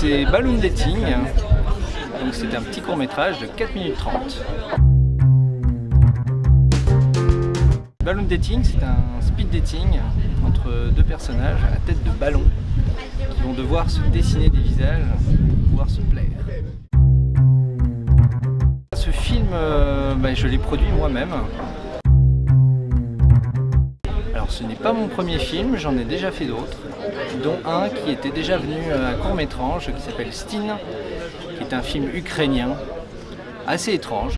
c'est Balloon Dating. Donc c'est un petit court métrage de 4 minutes 30. Balloon Dating, c'est un speed dating entre deux personnages à tête de ballon qui vont devoir se dessiner des visages pour pouvoir se plaire. Ce film, euh, bah, je l'ai produit moi-même. Ce n'est pas mon premier film, j'en ai déjà fait d'autres, dont un qui était déjà venu à court-métrage qui s'appelle Stin, qui est un film ukrainien assez étrange.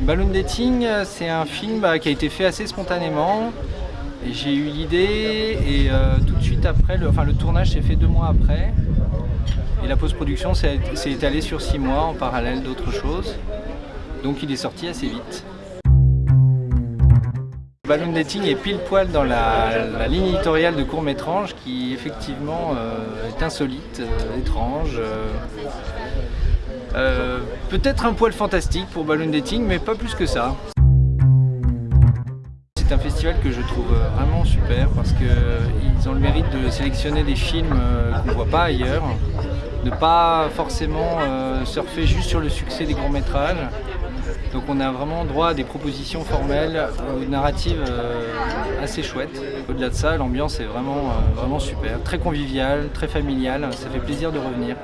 Balloon Dating, c'est un film bah, qui a été fait assez spontanément. J'ai eu l'idée et euh, tout de suite après, le tournage s'est fait deux mois après. Et la post-production s'est étalée sur six mois en parallèle d'autres choses. Donc il est sorti assez vite. Balloon Dating est pile poil dans la, ligne éditoriale de court-métrage qui effectivement euh, est insolite, euh, étrange. Euh, peut-être un poil fantastique pour Balloon Dating, mais pas plus que ça. C'est un festival que je trouve vraiment super parce qu'ils ont le mérite de sélectionner des films qu'on ne voit pas ailleurs, de pas forcément surfer juste sur le succès des courts-métrages, donc on a vraiment droit à des propositions formelles, euh, narratives euh, assez chouettes. Au-delà de ça, l'ambiance est vraiment, euh, vraiment super, très conviviale, très familiale, ça fait plaisir de revenir.